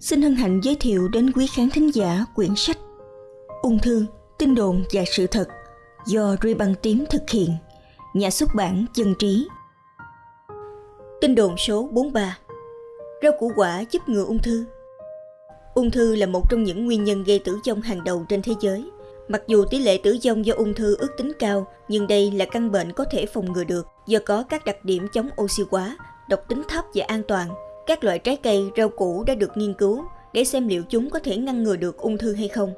xin hân hạnh giới thiệu đến quý khán thính giả quyển sách Ung thư, tin đồn và sự thật do Ruy Băng Tím thực hiện, nhà xuất bản Dân Trí. Tin đồn số 43 Rau củ quả giúp ngừa ung thư Ung thư là một trong những nguyên nhân gây tử vong hàng đầu trên thế giới. Mặc dù tỷ lệ tử vong do ung thư ước tính cao, nhưng đây là căn bệnh có thể phòng ngừa được do có các đặc điểm chống oxy hóa, độc tính thấp và an toàn các loại trái cây, rau củ đã được nghiên cứu để xem liệu chúng có thể ngăn ngừa được ung thư hay không.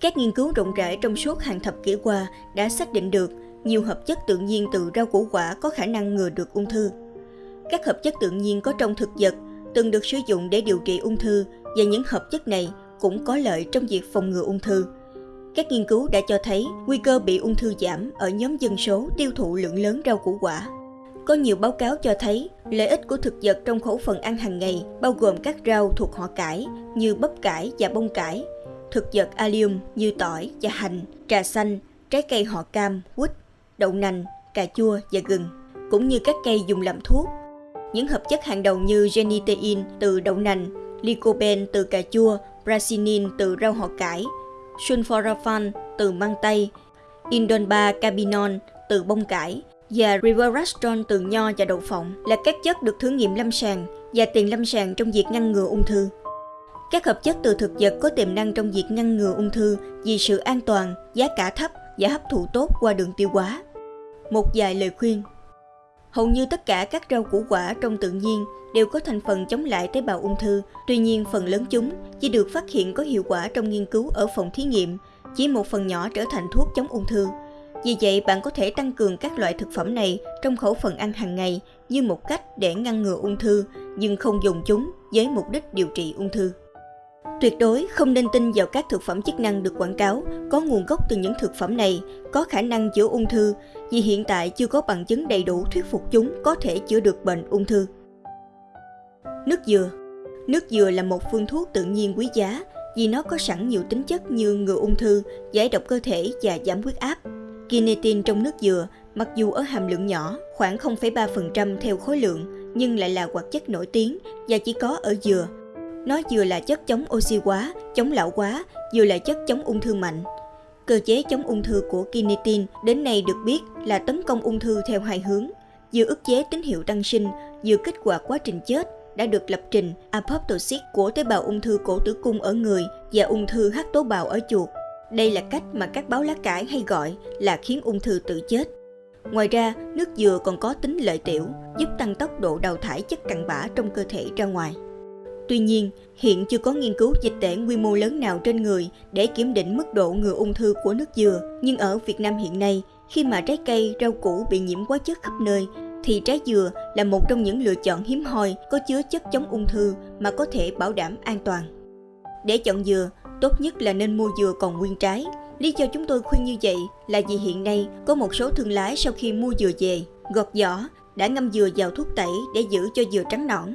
Các nghiên cứu rộng rãi trong suốt hàng thập kỷ qua đã xác định được nhiều hợp chất tự nhiên từ rau củ quả có khả năng ngừa được ung thư. Các hợp chất tự nhiên có trong thực vật từng được sử dụng để điều trị ung thư và những hợp chất này cũng có lợi trong việc phòng ngừa ung thư. Các nghiên cứu đã cho thấy nguy cơ bị ung thư giảm ở nhóm dân số tiêu thụ lượng lớn rau củ quả. Có nhiều báo cáo cho thấy lợi ích của thực vật trong khẩu phần ăn hàng ngày bao gồm các rau thuộc họ cải như bắp cải và bông cải, thực vật allium như tỏi và hành, trà xanh, trái cây họ cam, quýt, đậu nành, cà chua và gừng, cũng như các cây dùng làm thuốc. Những hợp chất hàng đầu như genitein từ đậu nành, lycopene từ cà chua, brasinin từ rau họ cải, sulforaphane từ măng tây, indolba cabinon từ bông cải và Riverastron từ nho và đậu phộng là các chất được thử nghiệm lâm sàng và tiền lâm sàng trong việc ngăn ngừa ung thư. Các hợp chất từ thực vật có tiềm năng trong việc ngăn ngừa ung thư vì sự an toàn, giá cả thấp và hấp thụ tốt qua đường tiêu hóa. Một vài lời khuyên Hầu như tất cả các rau củ quả trong tự nhiên đều có thành phần chống lại tế bào ung thư, tuy nhiên phần lớn chúng chỉ được phát hiện có hiệu quả trong nghiên cứu ở phòng thí nghiệm, chỉ một phần nhỏ trở thành thuốc chống ung thư. Vì vậy, bạn có thể tăng cường các loại thực phẩm này trong khẩu phần ăn hàng ngày như một cách để ngăn ngừa ung thư, nhưng không dùng chúng với mục đích điều trị ung thư. Tuyệt đối không nên tin vào các thực phẩm chức năng được quảng cáo có nguồn gốc từ những thực phẩm này có khả năng chữa ung thư vì hiện tại chưa có bằng chứng đầy đủ thuyết phục chúng có thể chữa được bệnh ung thư. Nước dừa Nước dừa là một phương thuốc tự nhiên quý giá vì nó có sẵn nhiều tính chất như ngừa ung thư, giải độc cơ thể và giảm huyết áp. Kinetin trong nước dừa, mặc dù ở hàm lượng nhỏ, khoảng 0,3% theo khối lượng, nhưng lại là hoạt chất nổi tiếng và chỉ có ở dừa. Nó vừa là chất chống oxy hóa, chống lão hóa, vừa là chất chống ung thư mạnh. Cơ chế chống ung thư của kinetin đến nay được biết là tấn công ung thư theo hai hướng, vừa ức chế tín hiệu tăng sinh, vừa kích hoạt quá trình chết đã được lập trình apoptosis của tế bào ung thư cổ tử cung ở người và ung thư hắc tố bào ở chuột. Đây là cách mà các báo lá cải hay gọi là khiến ung thư tự chết. Ngoài ra, nước dừa còn có tính lợi tiểu, giúp tăng tốc độ đào thải chất cặn bã trong cơ thể ra ngoài. Tuy nhiên, hiện chưa có nghiên cứu dịch tễ quy mô lớn nào trên người để kiểm định mức độ ngừa ung thư của nước dừa. Nhưng ở Việt Nam hiện nay, khi mà trái cây, rau củ bị nhiễm quá chất khắp nơi, thì trái dừa là một trong những lựa chọn hiếm hoi có chứa chất chống ung thư mà có thể bảo đảm an toàn. Để chọn dừa, tốt nhất là nên mua dừa còn nguyên trái. Lý do chúng tôi khuyên như vậy là vì hiện nay có một số thương lái sau khi mua dừa về, gọt vỏ, đã ngâm dừa vào thuốc tẩy để giữ cho dừa trắng nõn.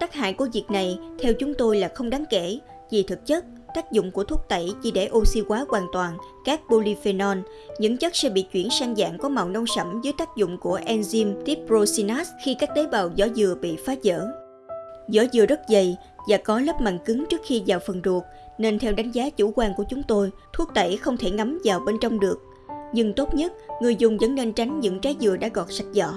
Tác hại của việc này theo chúng tôi là không đáng kể vì thực chất tác dụng của thuốc tẩy chỉ để oxy hóa hoàn toàn các polyphenol, những chất sẽ bị chuyển sang dạng có màu nâu sẫm dưới tác dụng của enzyme triprosinase khi các tế bào vỏ dừa bị phá vỡ. Vỏ dừa rất dày và có lớp màng cứng trước khi vào phần ruột, nên theo đánh giá chủ quan của chúng tôi, thuốc tẩy không thể ngấm vào bên trong được. Nhưng tốt nhất, người dùng vẫn nên tránh những trái dừa đã gọt sạch vỏ.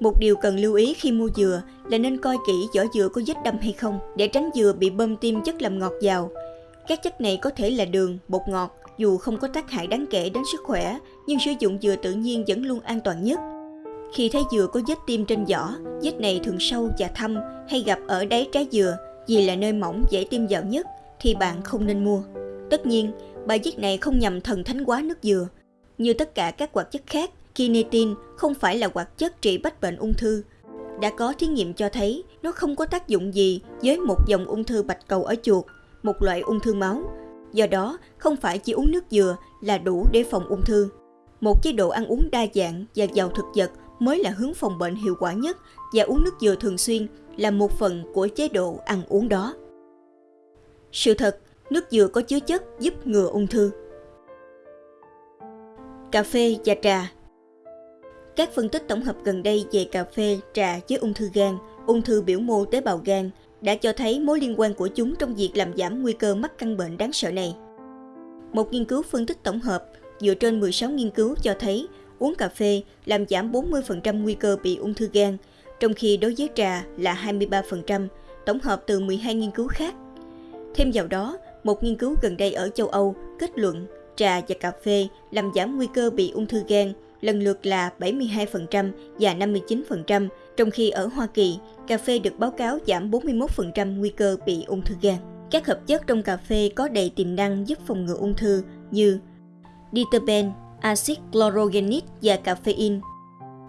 Một điều cần lưu ý khi mua dừa là nên coi kỹ vỏ dừa có vết đâm hay không để tránh dừa bị bơm tim chất làm ngọt vào. Các chất này có thể là đường, bột ngọt, dù không có tác hại đáng kể đến sức khỏe, nhưng sử dụng dừa tự nhiên vẫn luôn an toàn nhất. Khi thấy dừa có vết tim trên vỏ, vết này thường sâu và thâm hay gặp ở đáy trái dừa vì là nơi mỏng dễ tiêm vào nhất thì bạn không nên mua. Tất nhiên, bài viết này không nhằm thần thánh quá nước dừa. Như tất cả các hoạt chất khác, kinetin không phải là hoạt chất trị bách bệnh ung thư. Đã có thí nghiệm cho thấy nó không có tác dụng gì với một dòng ung thư bạch cầu ở chuột, một loại ung thư máu. Do đó, không phải chỉ uống nước dừa là đủ để phòng ung thư. Một chế độ ăn uống đa dạng và giàu thực vật mới là hướng phòng bệnh hiệu quả nhất và uống nước dừa thường xuyên là một phần của chế độ ăn uống đó. Sự thật, nước dừa có chứa chất giúp ngừa ung thư. Cà phê và trà các phân tích tổng hợp gần đây về cà phê, trà với ung thư gan, ung thư biểu mô tế bào gan đã cho thấy mối liên quan của chúng trong việc làm giảm nguy cơ mắc căn bệnh đáng sợ này. Một nghiên cứu phân tích tổng hợp dựa trên 16 nghiên cứu cho thấy uống cà phê làm giảm 40% nguy cơ bị ung thư gan, trong khi đối với trà là 23%, tổng hợp từ 12 nghiên cứu khác. Thêm vào đó, một nghiên cứu gần đây ở châu Âu kết luận trà và cà phê làm giảm nguy cơ bị ung thư gan lần lượt là 72% và 59%, trong khi ở Hoa Kỳ, cà phê được báo cáo giảm 41% nguy cơ bị ung thư gan. Các hợp chất trong cà phê có đầy tiềm năng giúp phòng ngừa ung thư như diterpen, axit chlorogenic và caffeine.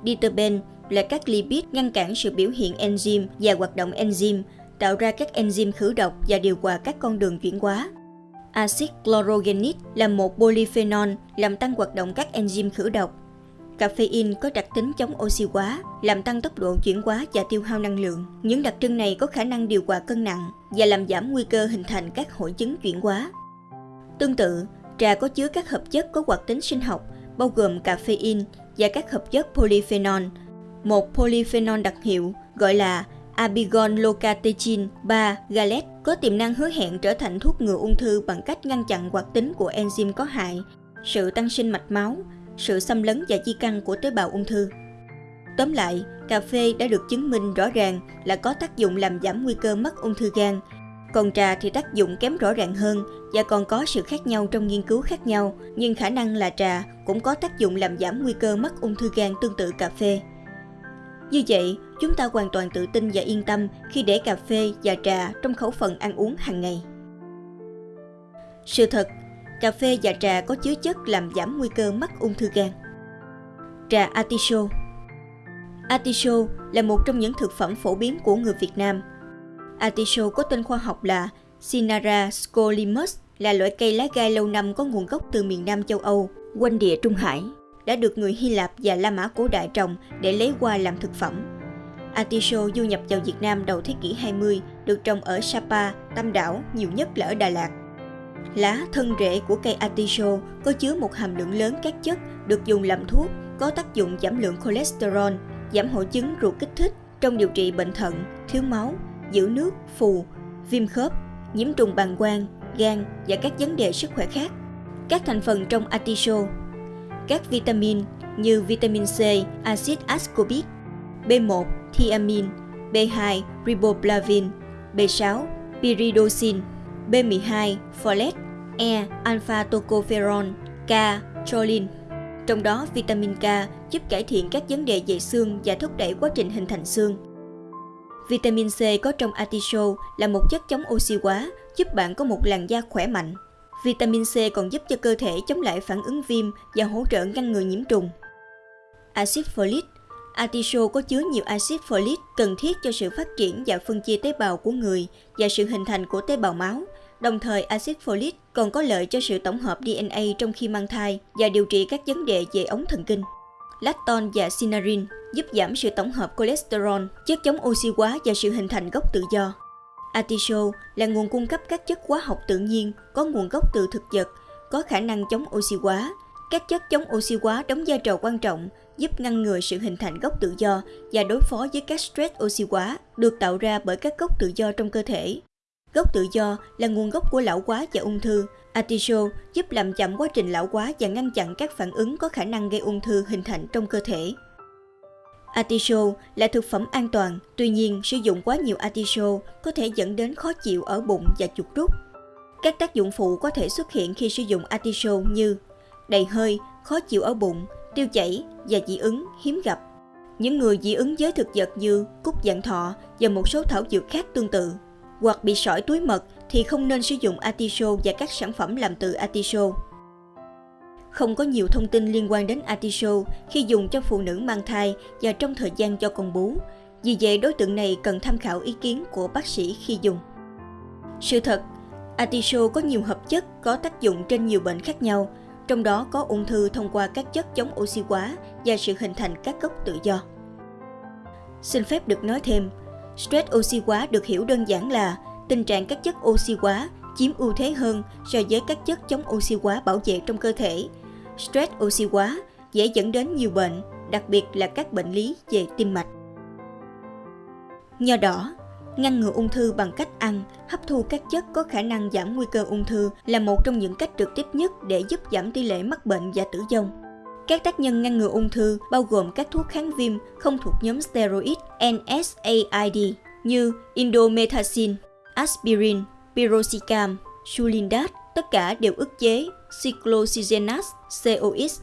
Diterpen là các lipid ngăn cản sự biểu hiện enzyme và hoạt động enzyme, tạo ra các enzyme khử độc và điều hòa các con đường chuyển hóa. Axit chlorogenic là một polyphenol làm tăng hoạt động các enzyme khử độc. Caffeine có đặc tính chống oxy hóa, làm tăng tốc độ chuyển hóa và tiêu hao năng lượng. Những đặc trưng này có khả năng điều hòa cân nặng và làm giảm nguy cơ hình thành các hội chứng chuyển hóa. Tương tự, trà có chứa các hợp chất có hoạt tính sinh học, bao gồm caffeine và các hợp chất polyphenol. Một polyphenol đặc hiệu gọi là Abigon locatechin 3 galet có tiềm năng hứa hẹn trở thành thuốc ngừa ung thư bằng cách ngăn chặn hoạt tính của enzyme có hại, sự tăng sinh mạch máu, sự xâm lấn và di căn của tế bào ung thư. Tóm lại, cà phê đã được chứng minh rõ ràng là có tác dụng làm giảm nguy cơ mắc ung thư gan, còn trà thì tác dụng kém rõ ràng hơn và còn có sự khác nhau trong nghiên cứu khác nhau, nhưng khả năng là trà cũng có tác dụng làm giảm nguy cơ mắc ung thư gan tương tự cà phê. Như vậy, chúng ta hoàn toàn tự tin và yên tâm khi để cà phê và trà trong khẩu phần ăn uống hàng ngày. Sự thật, cà phê và trà có chứa chất làm giảm nguy cơ mắc ung thư gan. Trà artichoke Artichoke là một trong những thực phẩm phổ biến của người Việt Nam. Artichoke có tên khoa học là Cinara scolimus, là loại cây lá gai lâu năm có nguồn gốc từ miền Nam châu Âu, quanh địa Trung Hải đã được người Hy Lạp và La Mã cổ đại trồng để lấy qua làm thực phẩm. Atiso du nhập vào Việt Nam đầu thế kỷ 20, được trồng ở Sapa, Tam Đảo, nhiều nhất là ở Đà Lạt. Lá, thân rễ của cây atiso có chứa một hàm lượng lớn các chất được dùng làm thuốc, có tác dụng giảm lượng cholesterol, giảm hội chứng ruột kích thích trong điều trị bệnh thận, thiếu máu, giữ nước, phù, viêm khớp, nhiễm trùng bàng quang, gan và các vấn đề sức khỏe khác. Các thành phần trong atiso: các vitamin như vitamin C, axit ascorbic, B1, thiamin, B2, riboflavin, B6, pyridoxine, B12, folate, E, alpha tocopherol, K, choline. Trong đó, vitamin K giúp cải thiện các vấn đề về xương và thúc đẩy quá trình hình thành xương. Vitamin C có trong artichoke là một chất chống oxy hóa, giúp bạn có một làn da khỏe mạnh. Vitamin C còn giúp cho cơ thể chống lại phản ứng viêm và hỗ trợ ngăn ngừa nhiễm trùng. Axit folic Artichoke có chứa nhiều axit folic cần thiết cho sự phát triển và phân chia tế bào của người và sự hình thành của tế bào máu. Đồng thời, axit folic còn có lợi cho sự tổng hợp DNA trong khi mang thai và điều trị các vấn đề về ống thần kinh. Lacton và sinarin giúp giảm sự tổng hợp cholesterol, chất chống oxy hóa và sự hình thành gốc tự do. Artichoke là nguồn cung cấp các chất hóa học tự nhiên có nguồn gốc từ thực vật, có khả năng chống oxy hóa. Các chất chống oxy hóa đóng vai trò quan trọng giúp ngăn ngừa sự hình thành gốc tự do và đối phó với các stress oxy hóa được tạo ra bởi các gốc tự do trong cơ thể. Gốc tự do là nguồn gốc của lão hóa và ung thư. Artichoke giúp làm chậm quá trình lão hóa và ngăn chặn các phản ứng có khả năng gây ung thư hình thành trong cơ thể. Artichoke là thực phẩm an toàn, tuy nhiên sử dụng quá nhiều artichoke có thể dẫn đến khó chịu ở bụng và chuột rút. Các tác dụng phụ có thể xuất hiện khi sử dụng artichoke như đầy hơi, khó chịu ở bụng, tiêu chảy và dị ứng hiếm gặp. Những người dị ứng với thực vật như cúc dạng thọ và một số thảo dược khác tương tự, hoặc bị sỏi túi mật thì không nên sử dụng atiso và các sản phẩm làm từ atiso. Không có nhiều thông tin liên quan đến atiso khi dùng cho phụ nữ mang thai và trong thời gian cho con bú. Vì vậy, đối tượng này cần tham khảo ý kiến của bác sĩ khi dùng. Sự thật, atiso có nhiều hợp chất có tác dụng trên nhiều bệnh khác nhau, trong đó có ung thư thông qua các chất chống oxy hóa và sự hình thành các gốc tự do. Xin phép được nói thêm, stress oxy hóa được hiểu đơn giản là tình trạng các chất oxy hóa chiếm ưu thế hơn so với các chất chống oxy hóa bảo vệ trong cơ thể stress oxy hóa dễ dẫn đến nhiều bệnh, đặc biệt là các bệnh lý về tim mạch. Nho đỏ Ngăn ngừa ung thư bằng cách ăn, hấp thu các chất có khả năng giảm nguy cơ ung thư là một trong những cách trực tiếp nhất để giúp giảm tỷ lệ mắc bệnh và tử vong. Các tác nhân ngăn ngừa ung thư bao gồm các thuốc kháng viêm không thuộc nhóm steroid NSAID như indomethacin, aspirin, piroxicam, sulindac, tất cả đều ức chế cyclooxygenase COX.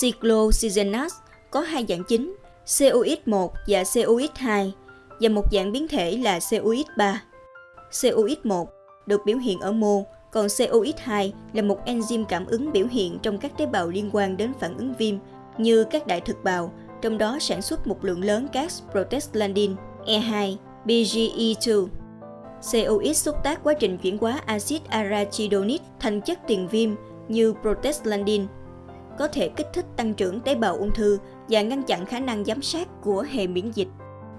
Cyclooxygenase có hai dạng chính, COX1 và COX2 và một dạng biến thể là COX3. COX1 được biểu hiện ở mô, còn COX2 là một enzyme cảm ứng biểu hiện trong các tế bào liên quan đến phản ứng viêm như các đại thực bào, trong đó sản xuất một lượng lớn các prostaglandin E2, BGE2. COX xúc tác quá trình chuyển hóa axit arachidonic thành chất tiền viêm như prostaglandin, có thể kích thích tăng trưởng tế bào ung thư và ngăn chặn khả năng giám sát của hệ miễn dịch.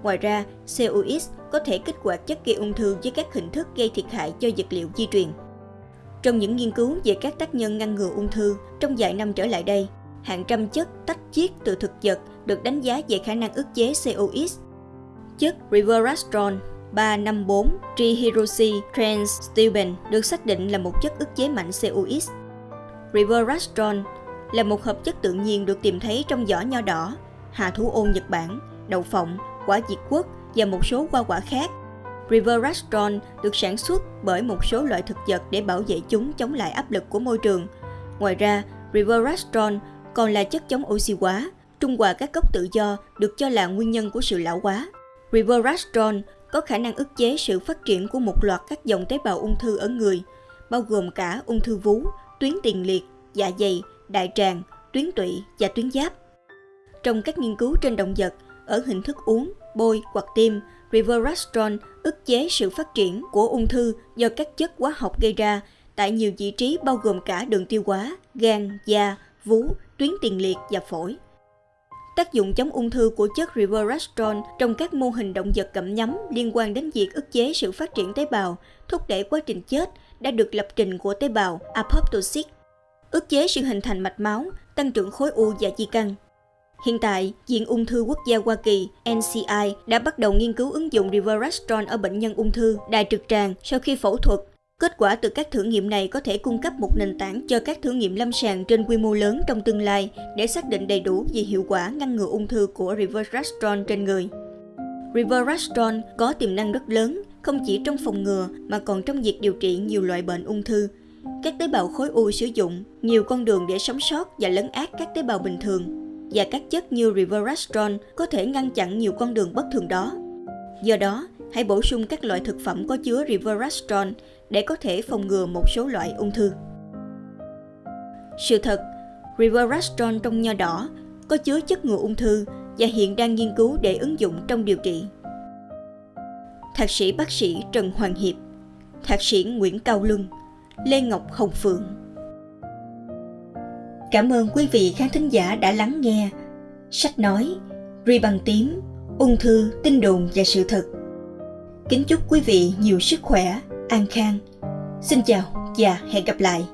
Ngoài ra, COX có thể kích hoạt chất gây ung thư với các hình thức gây thiệt hại cho vật liệu di truyền. Trong những nghiên cứu về các tác nhân ngăn ngừa ung thư trong vài năm trở lại đây, hàng trăm chất tách chiết từ thực vật được đánh giá về khả năng ức chế COX. Chất Resveratrol 354 trihirosi trans được xác định là một chất ức chế mạnh COX. Resveratrol là một hợp chất tự nhiên được tìm thấy trong vỏ nho đỏ, hạ thủ ô Nhật Bản, đậu phộng, quả diệt quất và một số hoa quả khác. Riverastron được sản xuất bởi một số loại thực vật để bảo vệ chúng chống lại áp lực của môi trường. Ngoài ra, Riverastron còn là chất chống oxy hóa, trung hòa các gốc tự do được cho là nguyên nhân của sự lão hóa. Riverastron có khả năng ức chế sự phát triển của một loạt các dòng tế bào ung thư ở người, bao gồm cả ung thư vú, tuyến tiền liệt, dạ dày, đại tràng, tuyến tụy và tuyến giáp. Trong các nghiên cứu trên động vật, ở hình thức uống, bôi hoặc tiêm, Resveratrol ức chế sự phát triển của ung thư do các chất hóa học gây ra tại nhiều vị trí bao gồm cả đường tiêu hóa, gan, da, vú, tuyến tiền liệt và phổi. Tác dụng chống ung thư của chất Resveratrol trong các mô hình động vật gặm nhấm liên quan đến việc ức chế sự phát triển tế bào, thúc đẩy quá trình chết đã được lập trình của tế bào apoptosis, ức chế sự hình thành mạch máu, tăng trưởng khối u và di căn. Hiện tại, Viện Ung thư Quốc gia Hoa Kỳ NCI đã bắt đầu nghiên cứu ứng dụng Resveratrol ở bệnh nhân ung thư đại trực tràng sau khi phẫu thuật. Kết quả từ các thử nghiệm này có thể cung cấp một nền tảng cho các thử nghiệm lâm sàng trên quy mô lớn trong tương lai để xác định đầy đủ về hiệu quả ngăn ngừa ung thư của Resveratrol trên người. Resveratrol có tiềm năng rất lớn, không chỉ trong phòng ngừa mà còn trong việc điều trị nhiều loại bệnh ung thư. Các tế bào khối u sử dụng nhiều con đường để sống sót và lấn át các tế bào bình thường và các chất như Resveratrol có thể ngăn chặn nhiều con đường bất thường đó. Do đó, hãy bổ sung các loại thực phẩm có chứa Resveratrol để có thể phòng ngừa một số loại ung thư. Sự thật, Resveratrol trong nho đỏ có chứa chất ngừa ung thư và hiện đang nghiên cứu để ứng dụng trong điều trị. Thạc sĩ bác sĩ Trần Hoàng Hiệp, Thạc sĩ Nguyễn Cao Luân, Lê Ngọc Hồng Phượng Cảm ơn quý vị khán thính giả đã lắng nghe sách nói Ri bằng tím, ung thư, tin đồn và sự thật. Kính chúc quý vị nhiều sức khỏe, an khang. Xin chào và hẹn gặp lại.